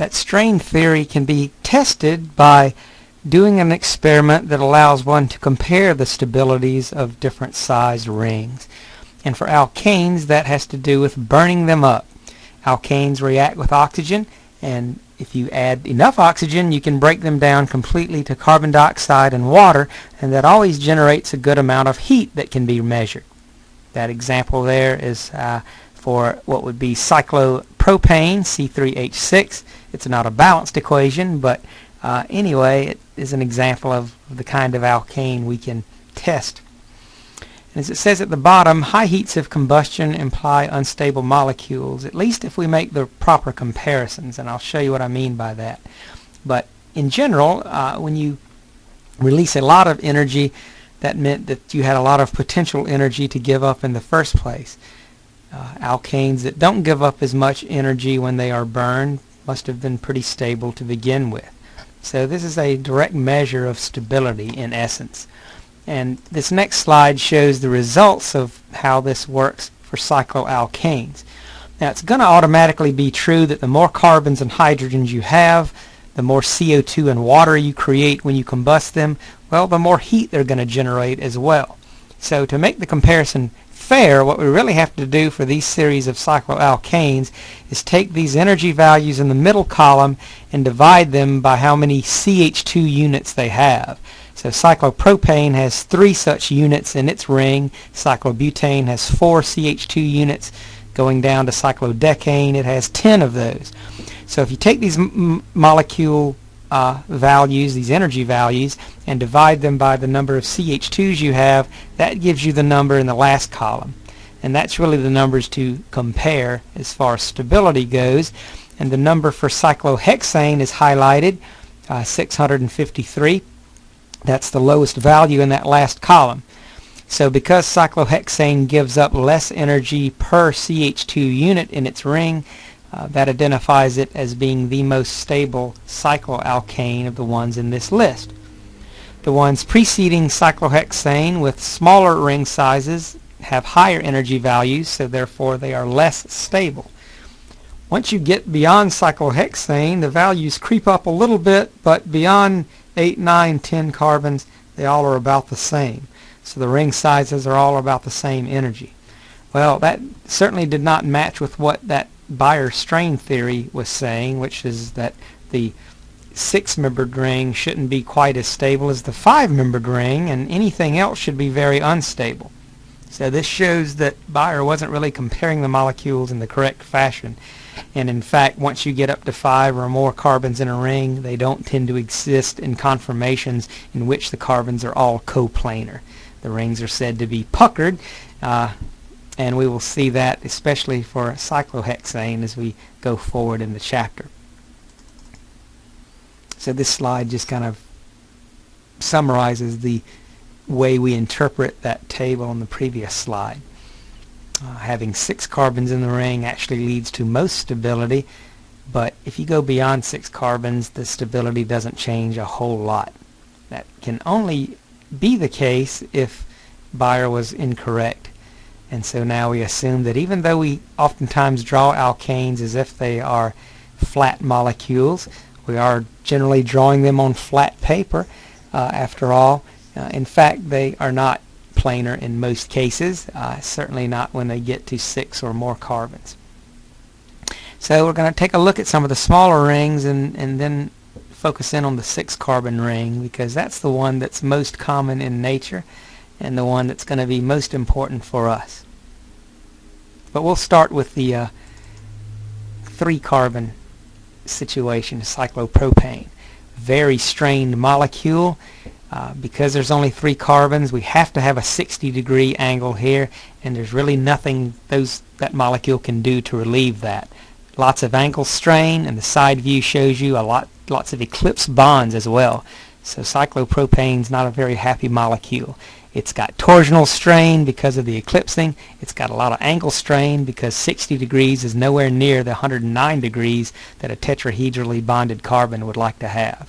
that strain theory can be tested by doing an experiment that allows one to compare the stabilities of different sized rings. And for alkanes, that has to do with burning them up. Alkanes react with oxygen, and if you add enough oxygen, you can break them down completely to carbon dioxide and water, and that always generates a good amount of heat that can be measured. That example there is uh, for what would be cyclopropane, C3H6. It's not a balanced equation, but uh, anyway, it is an example of the kind of alkane we can test. And as it says at the bottom, high heats of combustion imply unstable molecules, at least if we make the proper comparisons, and I'll show you what I mean by that. But in general, uh, when you release a lot of energy, that meant that you had a lot of potential energy to give up in the first place. Uh, alkanes that don't give up as much energy when they are burned must have been pretty stable to begin with. So this is a direct measure of stability in essence. And this next slide shows the results of how this works for cycloalkanes. Now it's going to automatically be true that the more carbons and hydrogens you have, the more CO2 and water you create when you combust them, well, the more heat they're going to generate as well. So to make the comparison fair, what we really have to do for these series of cycloalkanes is take these energy values in the middle column and divide them by how many CH2 units they have. So cyclopropane has three such units in its ring. Cyclobutane has four CH2 units. Going down to cyclodecane, it has 10 of those. So if you take these molecule uh, values, these energy values, and divide them by the number of CH2s you have, that gives you the number in the last column. And that's really the numbers to compare as far as stability goes. And the number for cyclohexane is highlighted, uh, 653. That's the lowest value in that last column. So because cyclohexane gives up less energy per CH2 unit in its ring, uh, that identifies it as being the most stable cycloalkane of the ones in this list. The ones preceding cyclohexane with smaller ring sizes have higher energy values, so therefore they are less stable. Once you get beyond cyclohexane, the values creep up a little bit, but beyond 8, 9, 10 carbons, they all are about the same. So the ring sizes are all about the same energy. Well, that certainly did not match with what that Baeyer strain theory was saying, which is that the six-membered ring shouldn't be quite as stable as the five-membered ring, and anything else should be very unstable. So this shows that Baeyer wasn't really comparing the molecules in the correct fashion. And in fact, once you get up to five or more carbons in a ring, they don't tend to exist in conformations in which the carbons are all coplanar. The rings are said to be puckered, uh, and we will see that especially for cyclohexane as we go forward in the chapter. So this slide just kind of summarizes the way we interpret that table on the previous slide. Uh, having six carbons in the ring actually leads to most stability, but if you go beyond six carbons, the stability doesn't change a whole lot. That can only be the case if Baeyer was incorrect and so now we assume that even though we oftentimes draw alkanes as if they are flat molecules, we are generally drawing them on flat paper. Uh, after all, uh, in fact, they are not planar in most cases, uh, certainly not when they get to six or more carbons. So we're going to take a look at some of the smaller rings and, and then focus in on the six carbon ring because that's the one that's most common in nature and the one that's going to be most important for us. But we'll start with the uh, three carbon situation, cyclopropane. Very strained molecule. Uh, because there's only three carbons, we have to have a 60 degree angle here, and there's really nothing those that molecule can do to relieve that. Lots of angle strain, and the side view shows you a lot, lots of eclipse bonds as well. So cyclopropane's not a very happy molecule. It's got torsional strain because of the eclipsing. It's got a lot of angle strain because 60 degrees is nowhere near the 109 degrees that a tetrahedrally bonded carbon would like to have.